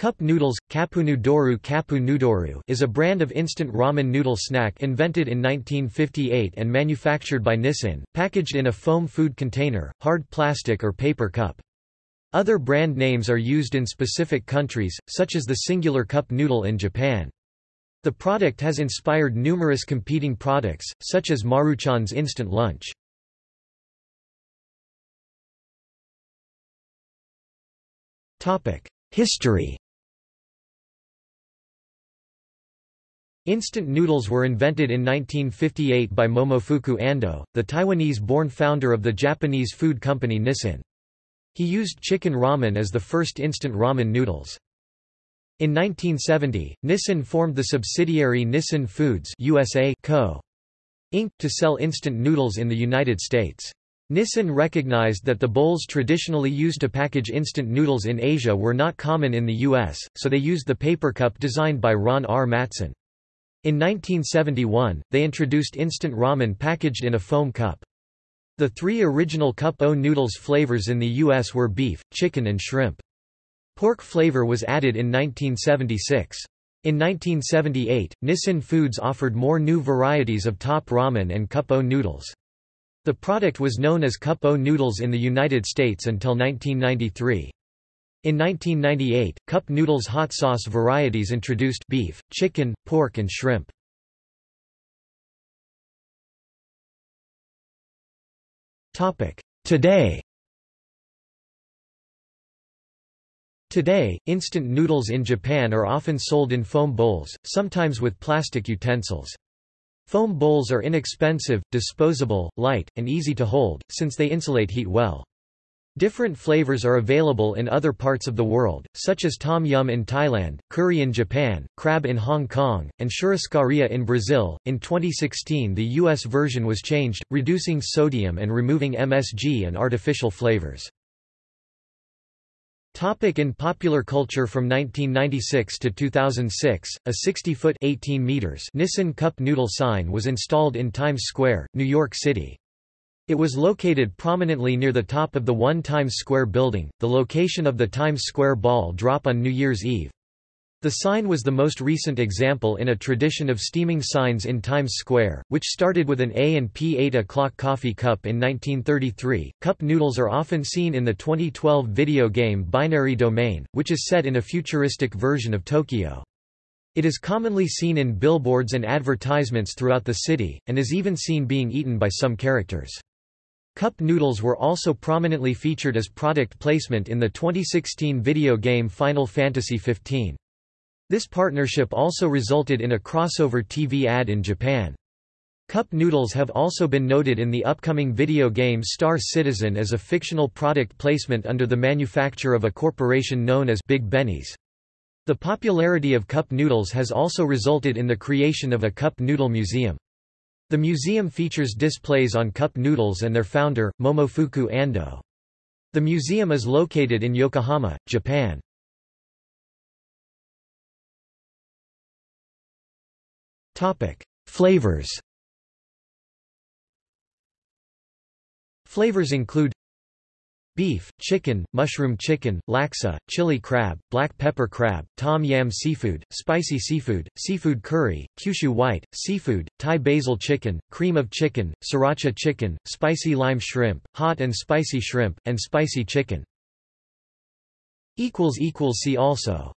Cup noodles, kapu Noodoru kapu Noodoru is a brand of instant ramen noodle snack invented in 1958 and manufactured by Nissin, packaged in a foam food container, hard plastic or paper cup. Other brand names are used in specific countries, such as the singular cup noodle in Japan. The product has inspired numerous competing products, such as Maruchan's instant lunch. History Instant noodles were invented in 1958 by Momofuku Ando, the Taiwanese-born founder of the Japanese food company Nissin. He used chicken ramen as the first instant ramen noodles. In 1970, Nissin formed the subsidiary Nissin Foods USA Co. Inc. to sell instant noodles in the United States. Nissin recognized that the bowls traditionally used to package instant noodles in Asia were not common in the U.S., so they used the paper cup designed by Ron R. Matson. In 1971, they introduced instant ramen packaged in a foam cup. The three original Cup-O noodles flavors in the U.S. were beef, chicken and shrimp. Pork flavor was added in 1976. In 1978, Nissin Foods offered more new varieties of top ramen and Cup-O noodles. The product was known as Cup-O noodles in the United States until 1993. In 1998, cup noodles hot sauce varieties introduced beef, chicken, pork and shrimp. Today Today, instant noodles in Japan are often sold in foam bowls, sometimes with plastic utensils. Foam bowls are inexpensive, disposable, light, and easy to hold, since they insulate heat well. Different flavors are available in other parts of the world, such as tom yum in Thailand, curry in Japan, crab in Hong Kong, and churrascaria in Brazil. In 2016, the U.S. version was changed, reducing sodium and removing MSG and artificial flavors. Topic in popular culture From 1996 to 2006, a 60-foot Nissin Cup Noodle sign was installed in Times Square, New York City. It was located prominently near the top of the One Times Square building, the location of the Times Square ball drop on New Year's Eve. The sign was the most recent example in a tradition of steaming signs in Times Square, which started with an A and P 8 o'clock coffee cup in 1933. Cup noodles are often seen in the 2012 video game Binary Domain, which is set in a futuristic version of Tokyo. It is commonly seen in billboards and advertisements throughout the city, and is even seen being eaten by some characters. Cup noodles were also prominently featured as product placement in the 2016 video game Final Fantasy XV. This partnership also resulted in a crossover TV ad in Japan. Cup noodles have also been noted in the upcoming video game Star Citizen as a fictional product placement under the manufacture of a corporation known as Big Benny's. The popularity of cup noodles has also resulted in the creation of a cup noodle museum. The museum features displays on cup noodles and their founder, Momofuku Ando. The museum is located in Yokohama, Japan. Flavors Flavors include beef, chicken, mushroom chicken, laksa, chili crab, black pepper crab, tom yam seafood, spicy seafood, seafood curry, Kyushu white, seafood, Thai basil chicken, cream of chicken, sriracha chicken, spicy lime shrimp, hot and spicy shrimp, and spicy chicken. See also